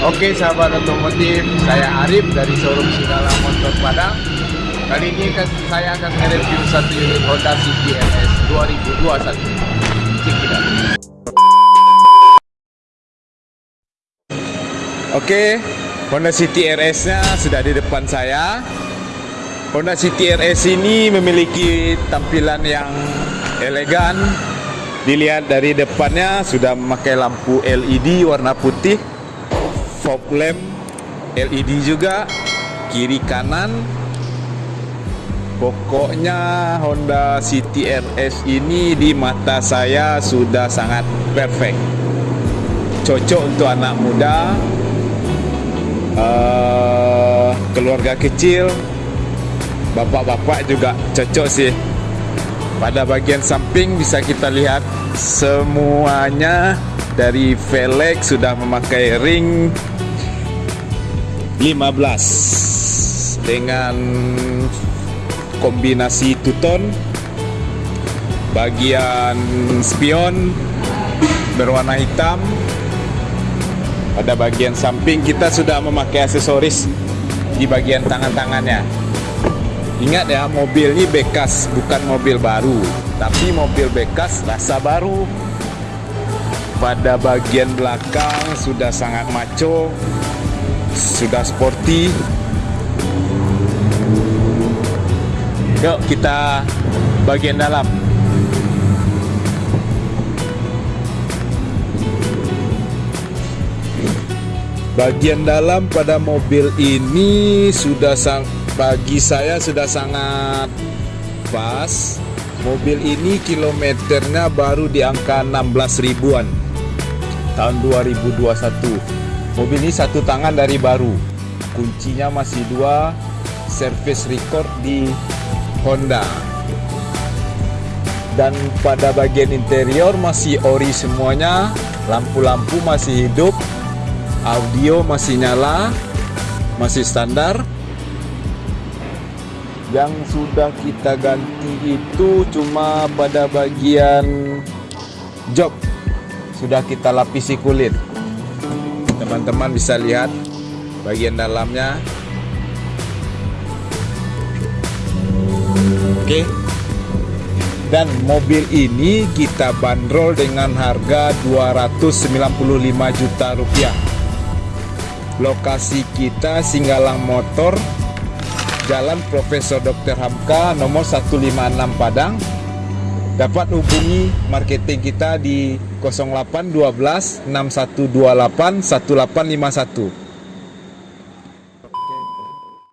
Oke sahabat otomotif, saya Arif dari showroom Sigala Motor Padang. Kali ini saya akan mereview satu unit Honda City RS 2021. Cek kita. Oke, Honda City RS-nya sudah di depan saya. Honda City RS ini memiliki tampilan yang elegan. Dilihat dari depannya sudah memakai lampu LED warna putih, fog lamp LED juga, kiri kanan. Pokoknya Honda City RS ini di mata saya sudah sangat perfect. Cocok untuk anak muda, uh, keluarga kecil, bapak-bapak juga cocok sih. Pada bagian samping bisa kita lihat semuanya dari velg sudah memakai ring 15 dengan kombinasi tuton bagian spion berwarna hitam. Pada bagian samping kita sudah memakai aksesoris di bagian tangan-tangannya. Ingat ya, mobil ini bekas, bukan mobil baru, tapi mobil bekas rasa baru. Pada bagian belakang sudah sangat maco, sudah sporty. Yuk kita bagian dalam. Bagian dalam pada mobil ini sudah sang bagi saya sudah sangat pas mobil ini kilometernya baru di angka 16 ribuan tahun 2021 mobil ini satu tangan dari baru. Kuncinya masih dua service record di Honda. Dan pada bagian interior masih ori semuanya. Lampu-lampu masih hidup. Audio masih nyala. Masih standar. Yang sudah kita ganti itu cuma pada bagian jok sudah kita lapisi kulit teman-teman bisa lihat bagian dalamnya oke dan mobil ini kita bandrol dengan harga 295 juta rupiah lokasi kita Singgalang Motor Jalan Profesor Dr. Hamka nomor 156 Padang. Dapat hubungi marketing kita di 0812 6128 1851.